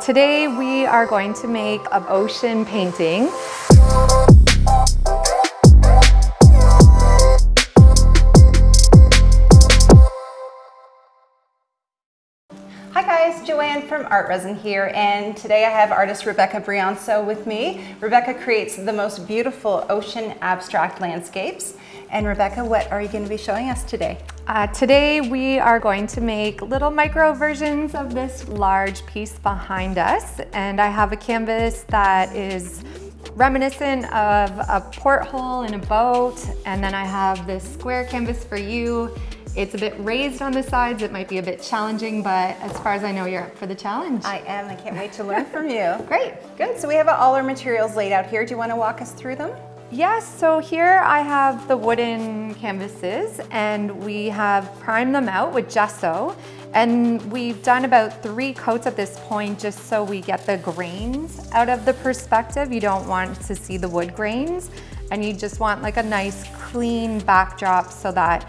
Today we are going to make an ocean painting. Hi guys, Joanne from Art Resin here, and today I have artist Rebecca Brianzo with me. Rebecca creates the most beautiful ocean abstract landscapes. And Rebecca, what are you going to be showing us today? Uh, today we are going to make little micro versions of this large piece behind us. And I have a canvas that is reminiscent of a porthole in a boat. And then I have this square canvas for you. It's a bit raised on the sides. It might be a bit challenging, but as far as I know, you're up for the challenge. I am. I can't wait to learn from you. Great. Good. So we have all our materials laid out here. Do you want to walk us through them? Yes, so here I have the wooden canvases and we have primed them out with gesso and we've done about three coats at this point just so we get the grains out of the perspective. You don't want to see the wood grains and you just want like a nice clean backdrop so that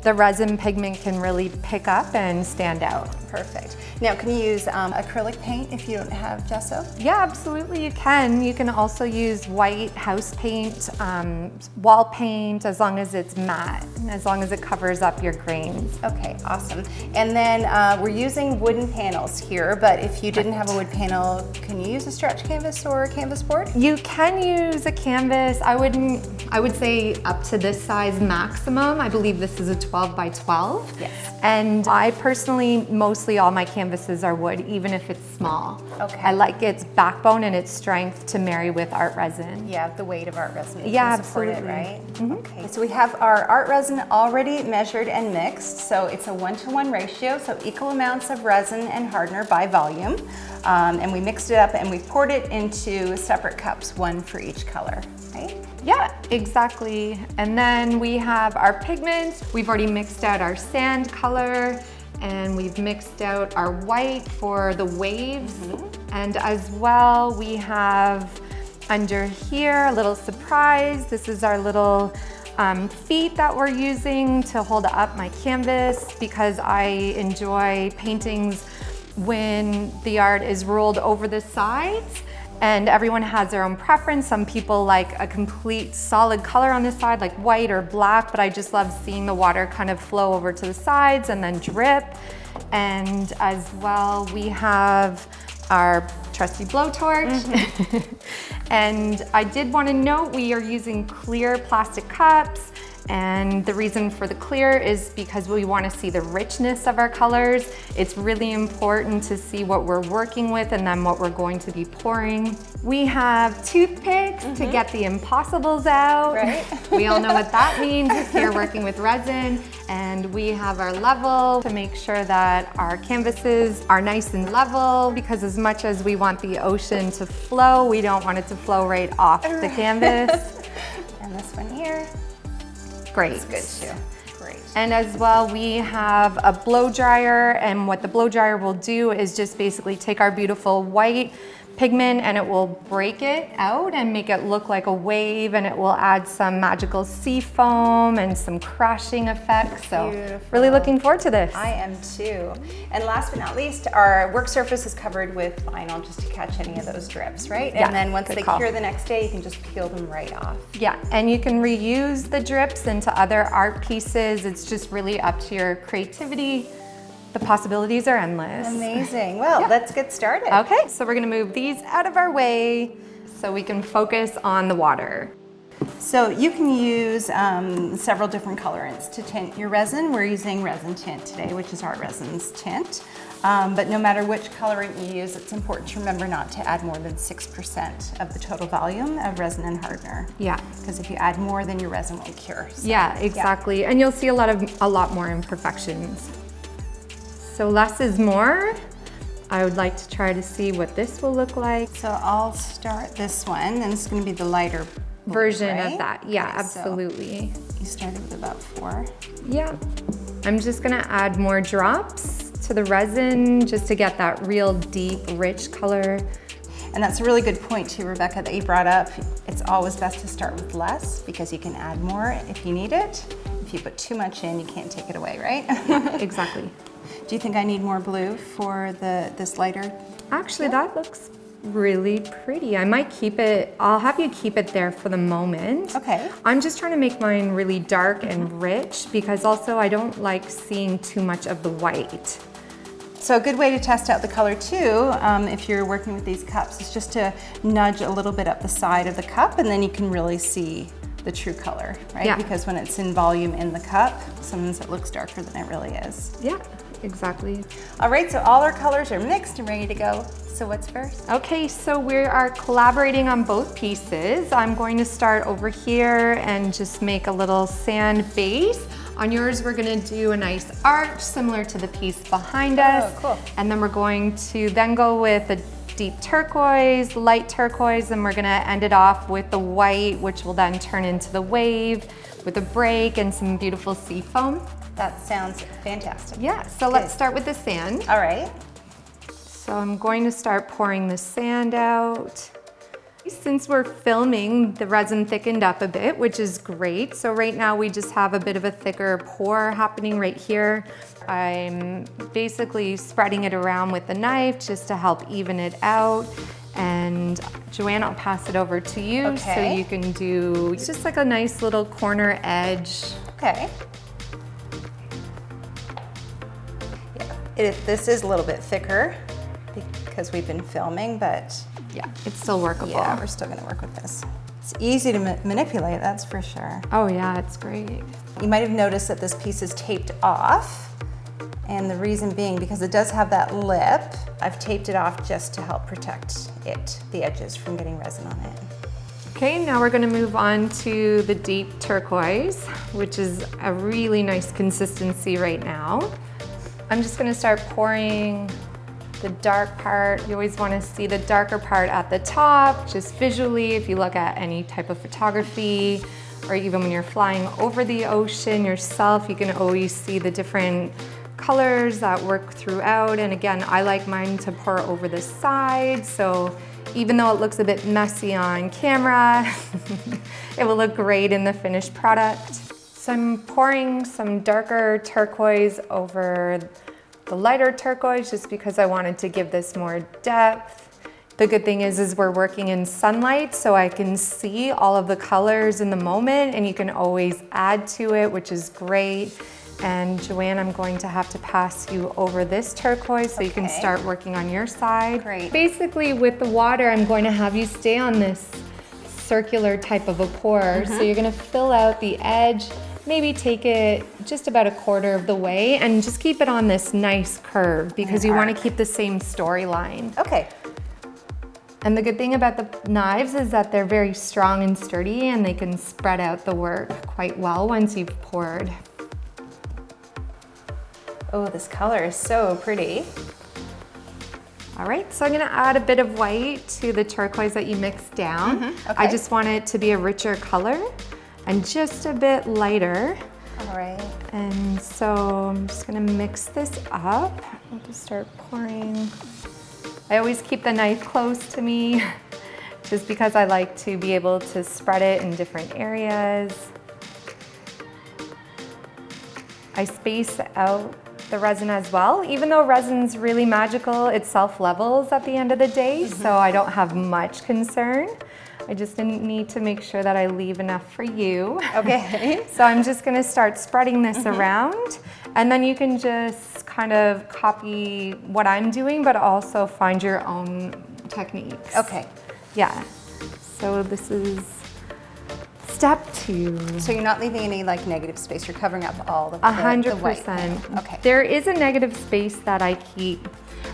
the resin pigment can really pick up and stand out. Perfect. Now, can you use um, acrylic paint if you don't have gesso? Yeah, absolutely you can. You can also use white house paint, um, wall paint, as long as it's matte, as long as it covers up your grains. Okay, awesome. And then uh, we're using wooden panels here, but if you didn't have a wood panel, can you use a stretch canvas or a canvas board? You can use a canvas. I wouldn't, I would say up to this size maximum. I believe this is a 12 by 12. Yes. And I personally, mostly all my canvases are wood, even if it's small. Okay. I like its backbone and its strength to marry with art resin. Yeah, the weight of art resin. Yeah, absolutely. It, right? Mm -hmm. Okay, so we have our art resin already measured and mixed. So it's a one-to-one -one ratio, so equal amounts of resin and hardener by volume. Um, and we mixed it up and we poured it into separate cups, one for each color, right? Yeah, exactly. And then we have our pigment. We've already mixed out our sand color and we've mixed out our white for the waves. Mm -hmm. And as well, we have under here a little surprise. This is our little um, feet that we're using to hold up my canvas because I enjoy paintings when the art is rolled over the sides and everyone has their own preference. Some people like a complete solid color on the side, like white or black, but I just love seeing the water kind of flow over to the sides and then drip. And as well, we have our trusty blowtorch. Mm -hmm. and I did want to note we are using clear plastic cups and the reason for the clear is because we want to see the richness of our colors. It's really important to see what we're working with and then what we're going to be pouring. We have toothpicks mm -hmm. to mm-hmm. get the impossibles out. Right. we all know what that means if you're working with resin. And we have our level to make sure that our canvases are nice and level because as much as we want the ocean to flow, we don't want it to flow right off the canvas. and this one here. Great. It's good too. Great. And as well, we have a blow dryer and what the blow dryer will do is just basically take our beautiful white pigment and it will break it out and make it look like a wave and it will add some magical sea foam and some crashing effects. So Beautiful. really looking forward to this. I am too. And last but not least, our work surface is covered with vinyl just to catch any of those drips, right? Yeah, and then once they call. cure the next day, you can just peel them right off. Yeah, and you can reuse the drips into other art pieces. It's just really up to your creativity the possibilities are endless. Amazing. Well, yeah. let's get started. Okay, so we're gonna move these out of our way so we can focus on the water. So you can use um, several different colorants to tint your resin. We're using resin tint today, which is Art Resin's tint. Um, but no matter which colorant you use, it's important to remember not to add more than 6% of the total volume of resin and hardener. Yeah. Because if you add more, then your resin won't cure. So, yeah, exactly. Yeah. And you'll see a lot of a lot more imperfections. So less is more. I would like to try to see what this will look like. So I'll start this one, and it's gonna be the lighter version right? of that. Yeah, okay, absolutely. So you started with about four. Yeah. I'm just gonna add more drops to the resin just to get that real deep, rich color. And that's a really good point too, Rebecca, that you brought up. It's always best to start with less because you can add more if you need it If you put too much in, you can't take it away, right? Exactly. Do you think I need more blue for the this lighter? Actually, that looks really pretty. I might keep it, I'll have you keep it there for the moment. Okay. I'm just trying to make mine really dark and rich because also I don't like seeing too much of the white. So a good way to test out the color too, um, if you're working with these cups, is just to nudge a little bit up the side of the cup and then you can really see the true color, right? Yeah. Because when it's in volume in the cup, sometimes it looks darker than it really is. Yeah, exactly. All right, so all our colors are mixed and ready to go. So what's first? Okay, so we are collaborating on both pieces. I'm going to start over here and just make a little sand base. On yours, we're gonna do a nice arch similar to the piece behind oh, us. Oh, cool. And then we're going to then go with a deep turquoise, light turquoise, and we're gonna end it off with the white, which will then turn into the wave with a break and some beautiful sea foam. That sounds fantastic. Yeah, so let's start with the sand. All right. So I'm going to start pouring the sand out. Since we're filming, the resin thickened up a bit, which is great. So right now we just have a bit of a thicker pour happening right here. I'm basically spreading it around with the knife just to help even it out. And Joanne, I'll pass it over to you so you can do, it's just like a nice little corner edge. Okay. Yeah, it, this is a little bit thicker because we've been filming, but Yeah, it's still workable. yeah, we're still gonna work with this. It's easy to ma- manipulate, that's for sure. Oh yeah, it's great. You might have noticed that this piece is taped off. And the reason being because it does have that lip, I've taped it off just to help protect it, the edges from getting resin on it. Okay, now we're gonna move on to the deep turquoise, which is a really nice consistency right now. I'm just gonna start pouring the dark part. You always wanna see the darker part at the top, just visually, if you look at any type of photography, or even when you're flying over the ocean yourself, you can always see the different colors that work throughout. And again, I like mine to pour over the side, so even though it looks a bit messy on camera, it will look great in the finished product. So I'm pouring some darker turquoise over the lighter turquoise just because I wanted to give this more depth. The good thing is, is we're working in sunlight so I can see all of the colors in the moment and you can always add to it, which is great. And Joanne, I'm going to have to pass you over this turquoise so you can start working on your side. Great. Basically with the water, I'm going to have you stay on this circular type of a pour. So mm-hmm. you're gonna fill out the edge, maybe take it just about a quarter of the way and just keep it on this nice curve because you wanna keep the same storyline. Okay, And the good thing about the knives is that they're very strong and sturdy and they can spread out the work quite well once you've poured. oh, this color is so pretty. All right, so I'm gonna add a bit of white to the turquoise that you mixed down. I Mm-hmm, okay. just want it to be a richer color and just a bit lighter. All right. And so I'm just gonna mix this up. I'll just start pouring. I always keep the knife close to me just because I like to be able to spread it in different areas. I space out the resin as well. Even though resin's really magical, it self-levels at the end of the day, so mm-hmm. I don't have much concern. I just didn't need to make sure that I leave enough for you. Okay. So I'm just gonna start spreading this mm-hmm. around and then you can just kind of copy what I'm doing, but also find your own techniques. Okay. Yeah. So this is step two. So you're not leaving any like negative space. You're covering up all the, A the- hundred the white. percent. Okay. There is a negative space that I keep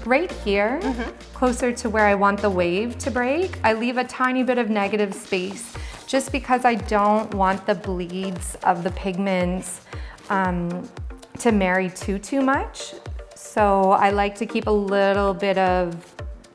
right here, Mm-hmm. closer to where I want the wave to break. I leave a tiny bit of negative space just because I don't want the bleeds of the pigments um, to marry too, too much. So I like to keep a little bit of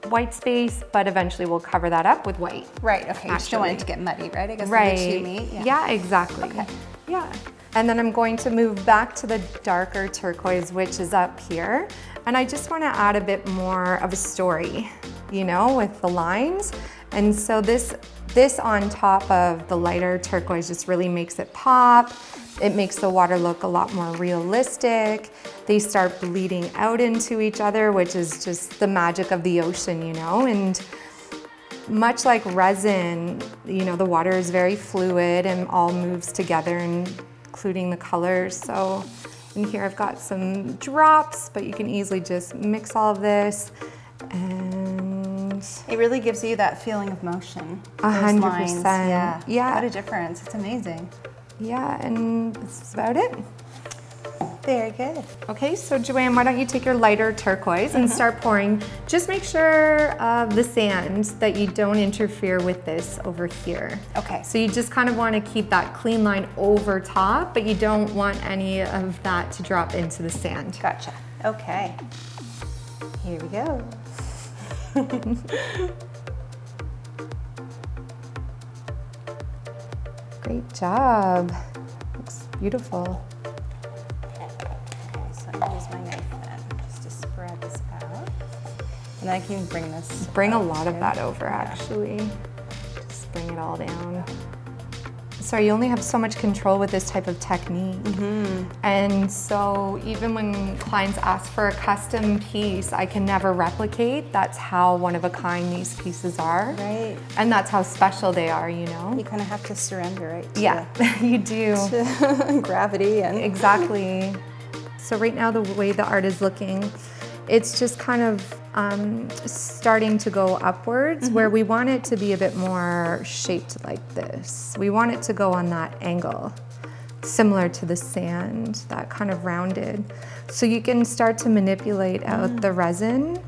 white space, but eventually we'll cover that up with white. Right. Okay. You just don't want it to get muddy, right? I guess Right. the two meet. Yeah. exactly. Okay. Yeah. And then I'm going to move back to the darker turquoise, which is up here. And I just want to add a bit more of a story, you know, with the lines. And so this this on top of the lighter turquoise just really makes it pop. It makes the water look a lot more realistic. They start bleeding out into each other, which is just the magic of the ocean, you know? And much like resin, you know, the water is very fluid and all moves together, including the colors. So in here I've got some drops, but you can easily just mix all of this and it really gives you that feeling of motion. A hundred percent. Yeah. Yeah. What a difference. It's amazing. yeah, and that's about it. Very good. Okay, so Joanne, why don't you take your lighter turquoise and mm-hmm. start pouring. Just make sure of the sand that you don't interfere with this over here. Okay. So you just kind of want to keep that clean line over top, but you don't want any of that to drop into the sand. Gotcha. Okay. Here we go. Great job. Looks beautiful. And I can bring this. Bring a lot of that over actually. Just bring it all down. Sorry, you only have so much control with this type of technique. Mm-hmm. And so even when clients ask for a custom piece, I can never replicate. That's how one of a kind these pieces are. Right. And that's how special they are, you know? You kind of have to surrender, right? to- Yeah, you do. gravity and Exactly. So right now, the way the art is looking, it's just kind of um, starting to go upwards where we want it to be a bit more shaped like this. We want it to go on that angle, similar to the sand, that kind of rounded. So you can start to manipulate out the resin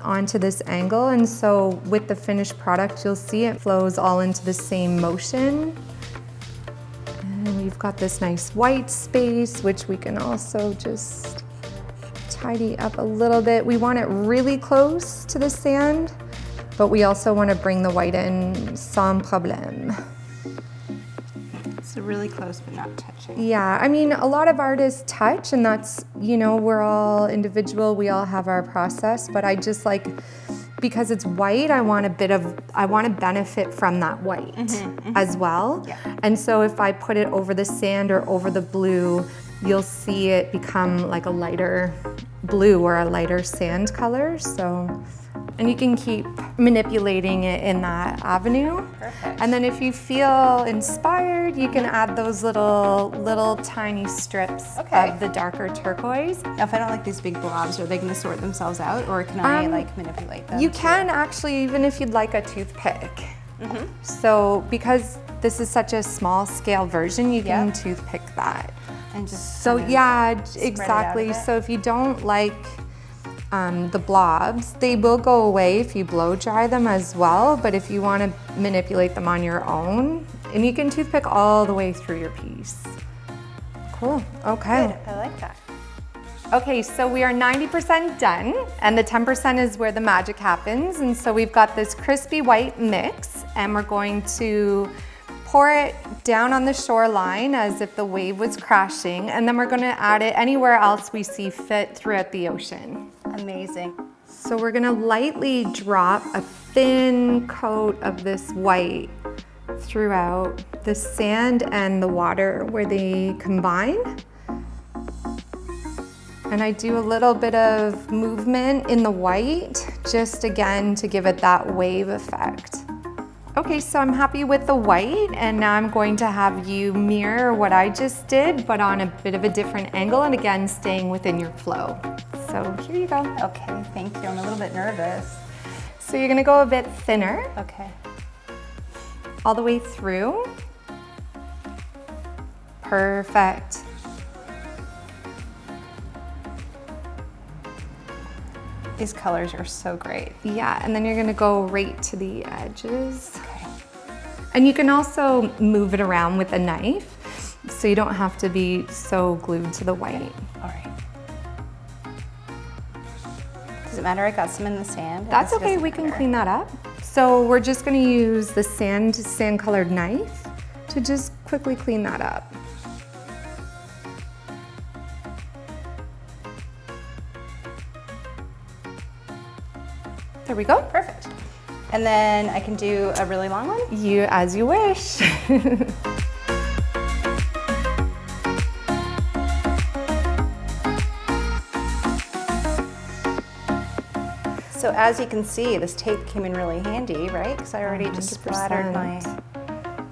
onto this angle. And so with the finished product, you'll see it flows all into the same motion. And we've got this nice white space, which we can also just tidy up a little bit. We want it really close to the sand, but we also want to bring the white in sans problème. so really close but not touching. Yeah, I mean, a lot of artists touch, and that's, you know, we're all individual, we all have our process, but I just like, because it's white, I want a bit of, I want to benefit from that white mm-hmm, mm-hmm. as well. Yeah. And so if I put it over the sand or over the blue, you'll see it become like a lighter blue or a lighter sand color. So, and you can keep manipulating it in that avenue. Perfect. And then if you feel inspired, you can add those little, little tiny strips Okay. of the darker turquoise. Now, if I don't like these big blobs, are they going to sort themselves out, or can I Um, like manipulate them? You can actually, even if you'd like a toothpick. Mm-hmm. So because this is such a small scale version, you can Yeah. toothpick that. And just So yeah, it out a exactly. So if you don't like um, the blobs, they will go away if you blow dry them as well. But if you want to manipulate them on your own, and you can toothpick all the way through your piece. Cool. Okay. Good. I like that. Okay, so we are 90% done, and the 10% is where the magic happens. And so we've got this crispy white mix, and we're going to pour it down on the shoreline as if the wave was crashing, and then we're gonna add it anywhere else we see fit throughout the ocean. Amazing. So we're gonna lightly drop a thin coat of this white throughout the sand and the water where they combine. And I do a little bit of movement in the white, just again to give it that wave effect. Okay, so I'm happy with the white and now I'm going to have you mirror what I just did, but on a bit of a different angle and again, staying within your flow. So here you go. Okay, thank you. I'm a little bit nervous. So you're gonna go a bit thinner Okay. all the way through. Perfect. These colors are so great. Yeah, and then you're gonna go right to the edges. And you can also move it around with a knife, so you don't have to be so glued to the white. All right. Does it matter? I got some in the sand. That's okay, we can clean that up. So we're just gonna use the sand, sand colored knife to just quickly clean that up. There we go. Perfect. And then I can do a really long one. You, as you wish. So as you can see, this tape came in really handy, right? Because I already just splattered my,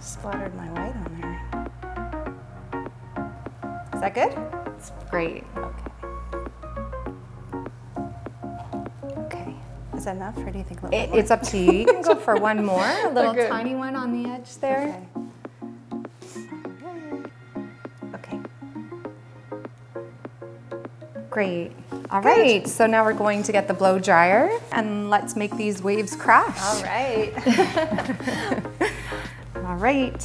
splattered my white on there. Is that good? It's great. Is that enough, or do you think a little It, it's up to you. You can go for one more, a little Okay. tiny one on the edge there. Okay. Okay. Great. All right, so now we're going to get the blow dryer and let's make these waves crash. All right. All right.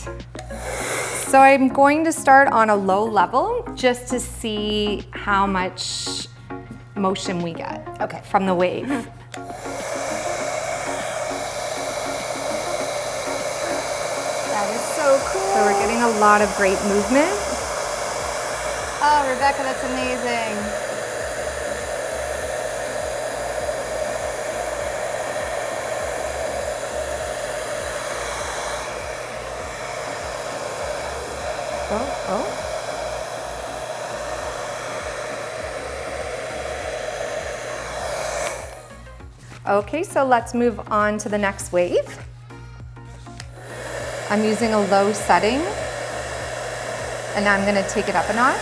So I'm going to start on a low level just to see how much motion we get Okay. from the wave. that is so cool. So we're getting a lot of great movement. Oh, Rebecca, that's amazing. Oh, oh. Okay, so let's move on to the next wave. I'm using a low setting, and now I'm gonna take it up a notch.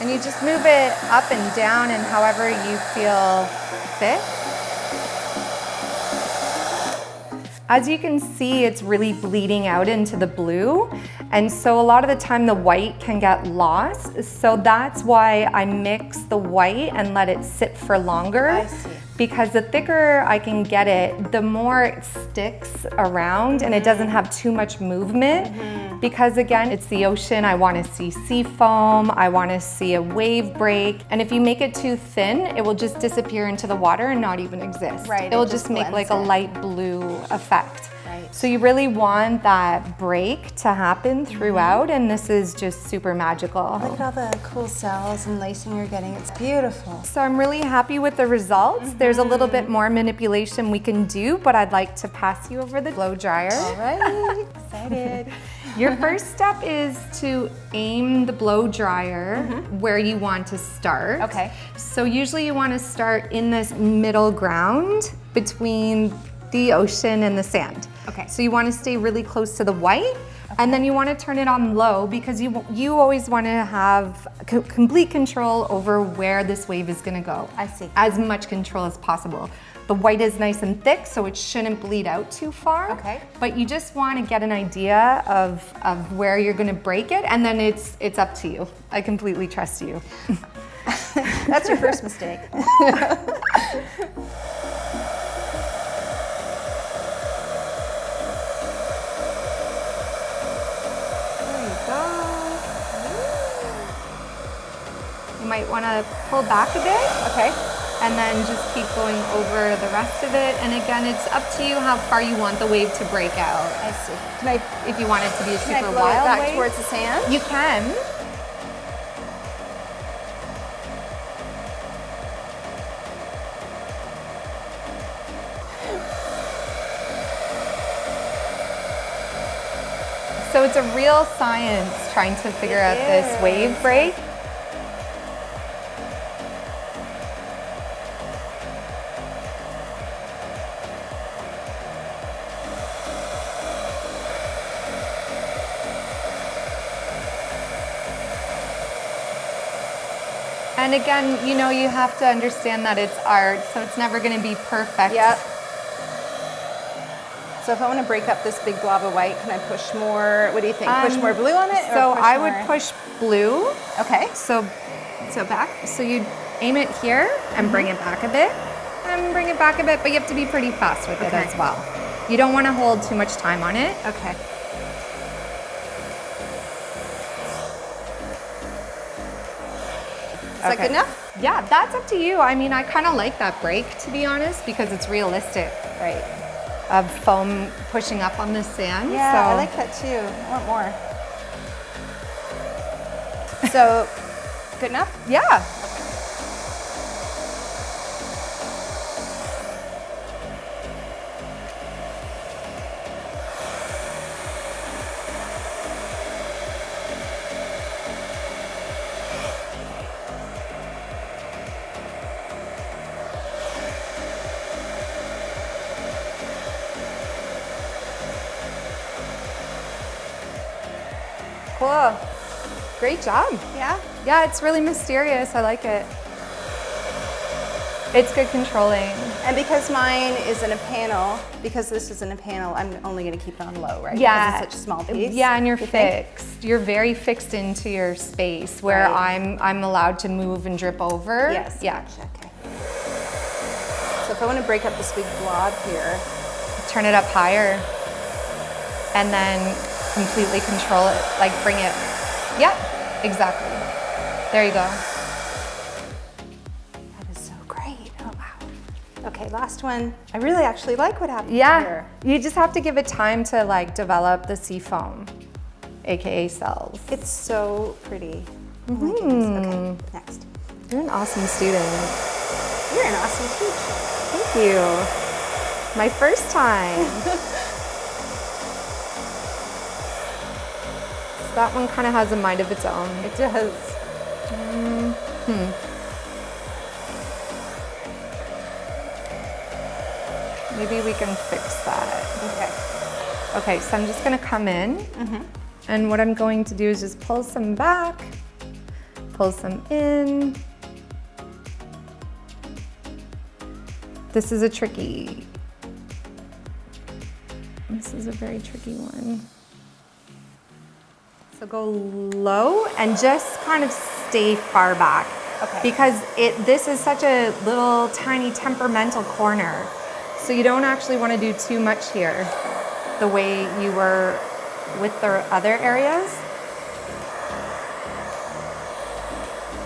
And you just move it up and down and however you feel fit. As you can see, it's really bleeding out into the blue. And so a lot of the time the white can get lost. So that's why I mix the white and let it sit for longer. I see. Because the thicker I can get it, the more it sticks around and it doesn't have too much movement. Mm-hmm. Because again, it's the ocean, I wanna see sea foam, I wanna see a wave break. And if you make it too thin, it will just disappear into the water and not even exist. Right, It will just just make like blends a light blue effect. So you really want that break to happen throughout and this is just super magical. Look at all the cool cells and lacing you're getting. It's beautiful. So I'm really happy with the results. There's a little bit mm-hmm. more manipulation we can do, but I'd like to pass you over the blow dryer. All right, excited. Your first step is to aim the blow dryer mm-hmm. where you want to start. Okay. So usually you want to start in this middle ground between the ocean and the sand. Okay. So you want to stay really close to the white. And then you want to turn it on low because you you always want to have co- complete control over where this wave is going to go. I see. As much control as possible. The white is nice and thick, so it shouldn't bleed out too far. Okay. But you just want to get an idea of, of where you're going to break it, and then it's it's up to you. I completely trust you. That's your first mistake. want to pull back a bit. Okay. and then just keep going over the rest of it. And again, it's up to you how far you want the wave to break out. I see. Can I, If you want it to be a super blow it back wave, towards the sand? you can. So it's a real science trying to figure It out this wave break. And again, you know, you have to understand that it's art, so it's never going to be perfect. Yep. So if I want to break up this big blob of white, can I push more? What do you think? push Um, more blue on it? So push I would push blue. Okay. So, so back. So you aim it here and bring it back a bit, and bring it back a bit, but you have to be pretty fast with it as well. You don't want to hold too much time on it. Okay. Is that Okay. good enough? Yeah, that's up to you. I mean, I kind of like that break to be honest because it's realistic Right. of foam pushing up on the sand. Yeah, so. I like that too. I want more. So, good enough? Yeah. Job. Yeah? Yeah, it's really mysterious. I like it. It's good controlling. And because mine is in a panel, because this is in a panel, I'm only gonna keep it on low, right? Yeah. Because it's such a small uh, piece. Yeah, and you're you think? fixed. You're very fixed into your space where Right. I'm I'm allowed to move and drip over. Yes. Yeah. gotcha, Okay. So if I want to break up this big blob here, Turn it up higher. And then completely control it. Like bring it. Yep. Exactly. There you go. that is so great. Oh wow. Okay, last one. I really actually like what happened Yeah. here. You just have to give it time to like develop the sea foam, aka cells. It's so pretty. Mm-hmm. goodness. Okay, next. You're an awesome student. You're an awesome teacher. Thank you. My first time. that one kind of has a mind of its own. It does. Hmm. Maybe we can fix that. Okay. Okay, so I'm just gonna come in. And what I'm going to do is just pull some back, pull some in. This is a tricky, this is a very tricky one. So go low and just kind of stay far back. Okay. Because it this is such a little tiny temperamental corner. So you don't actually want to do too much here the way you were with the other areas.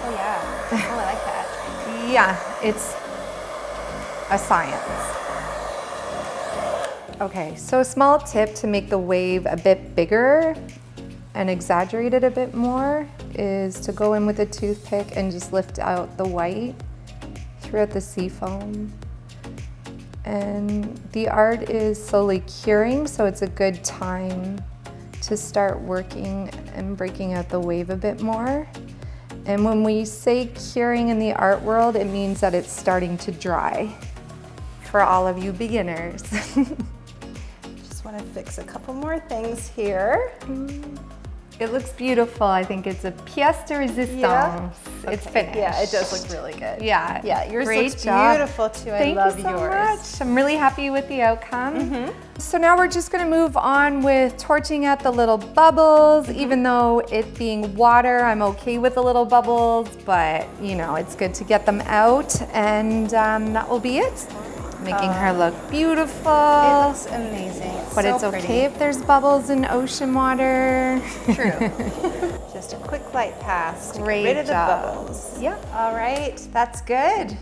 Oh yeah. Oh, I like that. Yeah, it's a science. Okay, so a small tip to make the wave a bit bigger and exaggerate it a bit more is to go in with a toothpick and just lift out the white throughout the sea foam. And the art is slowly curing, so it's a good time to start working and breaking out the wave a bit more. And when we say curing in the art world, it means that it's starting to dry for all of you beginners. Just want to fix a couple more things here. Mm. It looks beautiful. I think it's a pièce de résistance. Yeah? It's finished. Yeah, it does look really good. Yeah. Yeah, yours Great looks job. beautiful too. I Thank love you so yours. much. I'm really happy with the outcome. Mm-hmm. So now we're just gonna move on with torching out the little bubbles. Mm-hmm. Even though it being water, I'm okay with the little bubbles, but you know, it's good to get them out and um, that will be it. Making her look beautiful. It looks amazing. It's but so it's pretty. okay if there's bubbles in ocean water. True. Just a quick light pass to Great get rid of job. the bubbles. Yep. All right, that's good.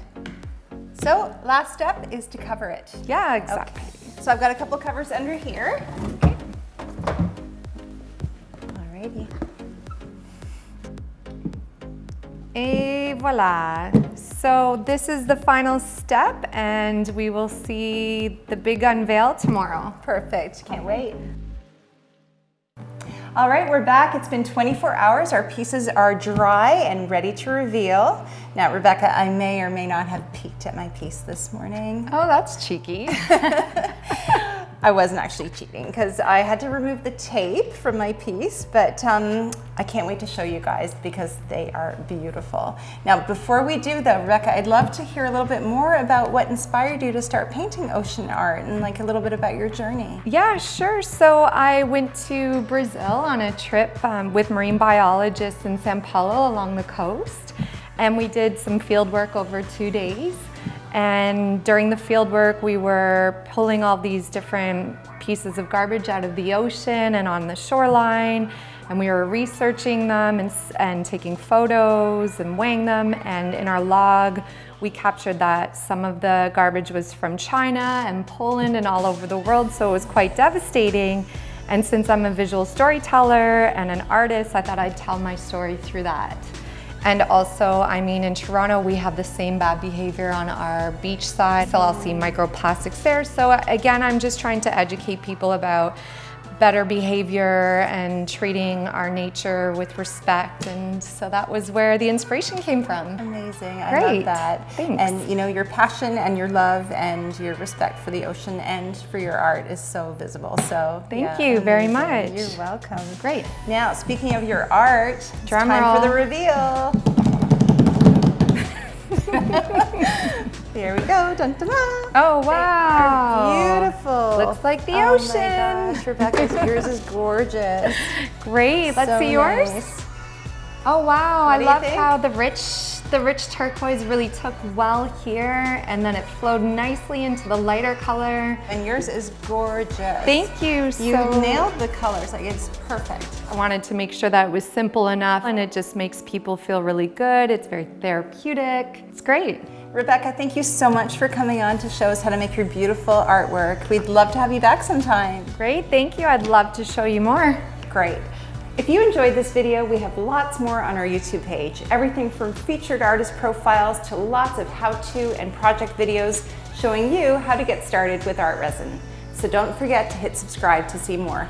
So last step is to cover it. Yeah, exactly. So I've got a couple covers under here. Okay. Alrighty. Et voila. So this is the final step and we will see the big unveil tomorrow. Perfect, can't wait. All right, we're back. It's been 24 hours. Our pieces are dry and ready to reveal. Now, Rebecca, I may or may not have peeked at my piece this morning. Oh, that's cheeky. I wasn't actually cheating because I had to remove the tape from my piece, but um, I can't wait to show you guys because they are beautiful. Now, before we do though, Rebecca, I'd love to hear a little bit more about what inspired you to start painting ocean art and like a little bit about your journey. Yeah, sure. So I went to Brazil on a trip um, with marine biologists in Sao Paulo along the coast. And we did some field work over two days. And during the field work, we were pulling all these different pieces of garbage out of the ocean and on the shoreline. And we were researching them and, and taking photos and weighing them. And in our log, we captured that some of the garbage was from China and Poland and all over the world. So it was quite devastating. And since I'm a visual storyteller and an artist, I thought I'd tell my story through that. And also, I mean, in Toronto, we have the same bad behavior on our beach side. So I'll see microplastics there. So again, I'm just trying to educate people about better behavior and treating our nature with respect. And so that was where the inspiration came from. Amazing. I Great. love that. Thanks. And you know, your passion and your love and your respect for the ocean and for your art is so visible. So Thank yeah, you very much. You're welcome. Great. Now, speaking of your art, it's Drum time roll. for the reveal. Here we go. Dun, dun, dun. Oh, wow. Beautiful. Looks like the oh ocean. my gosh, Rebecca, yours is gorgeous. Great. Let's So see yours. nice. Oh wow, What I love how the rich the rich turquoise really took well here and then it flowed nicely into the lighter color. And yours is gorgeous. Thank you You so nailed the colors. Like it's perfect. I wanted to make sure that it was simple enough and it just makes people feel really good. It's very therapeutic. It's great. Rebecca, thank you so much for coming on to show us how to make your beautiful artwork. We'd love to have you back sometime. Great, thank you. I'd love to show you more. Great. If you enjoyed this video, we have lots more on our YouTube page. Everything from featured artist profiles to lots of how-to and project videos showing you how to get started with art resin. So don't forget to hit subscribe to see more.